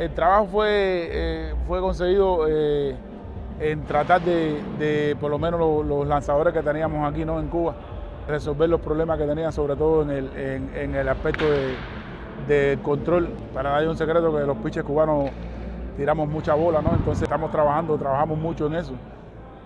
el trabajo fue, eh, fue conseguido eh, en tratar de, por lo menos los, lanzadores que teníamos aquí ¿no? en Cuba, resolver los problemas que tenían, sobre todo en el, en, el aspecto de, control. Para nadie un secreto que los pitches cubanos tiramos mucha bola, ¿no? entonces estamos trabajando, trabajamos mucho en eso.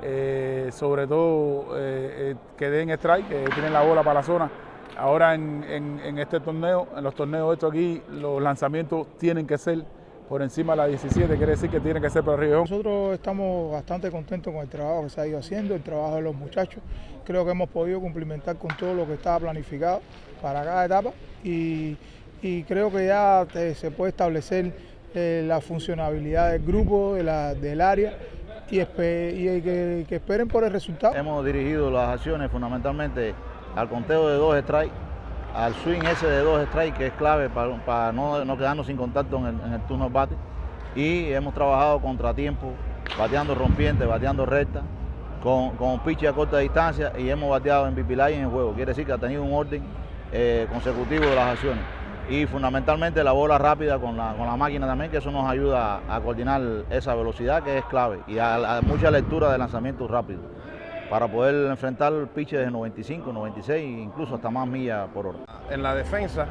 Eh, sobre todo que den strike, que tienen la bola para la zona. Ahora en, en este torneo, en los torneos estos aquí, los lanzamientos tienen que ser por encima de la 17, quiere decir que tiene que ser para arriba. Nosotros estamos bastante contentos con el trabajo que se ha ido haciendo, el trabajo de los muchachos. Creo que hemos podido cumplimentar con todo lo que estaba planificado para cada etapa y, creo que ya se puede establecer eh, la funcionabilidad del grupo, de la, del área y, que, que esperen por el resultado. Hemos dirigido las acciones fundamentalmente al conteo de dos strikes al swing ese de dos strikes que es clave para, no, no, quedarnos sin contacto en el, turno bate. Y hemos trabajado contratiempo, bateando rompiente, bateando recta, con, con pitch a corta distancia y hemos bateado en Pipilay en el juego. Quiere decir que ha tenido un orden eh, consecutivo de las acciones. Y fundamentalmente la bola rápida con la, con la máquina también, que eso nos ayuda a, coordinar esa velocidad que es clave y a, a mucha lectura de lanzamiento rápido para poder enfrentar pitches de 95, 96 e incluso hasta más millas por hora. En la defensa,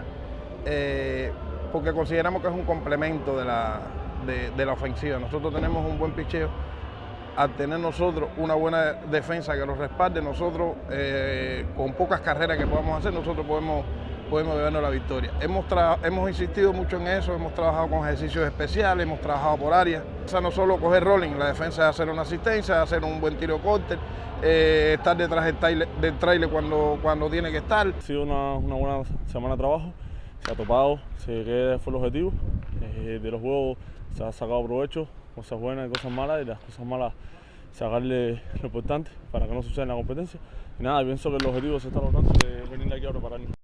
eh, porque consideramos que es un complemento de la, de, la ofensiva. Nosotros tenemos un buen picheo. Al tener nosotros una buena defensa que nos respalde, nosotros eh, con pocas carreras que podamos hacer, nosotros podemos podemos bebernos la victoria. Hemos, hemos insistido mucho en eso, hemos trabajado con ejercicios especiales, hemos trabajado por áreas. O sea, no solo coger rolling, la defensa es hacer una asistencia, hacer un buen tiro corte, eh, estar detrás del trailer, cuando, cuando tiene que estar. Ha sido una, buena semana de trabajo, se ha topado, se queda fue el objetivo. Eh, de los juegos se ha sacado provecho, cosas buenas y cosas malas, y las cosas malas sacarle lo importante para que no suceda en la competencia. Y nada, pienso que el objetivo se está logrando de venir aquí a prepararnos.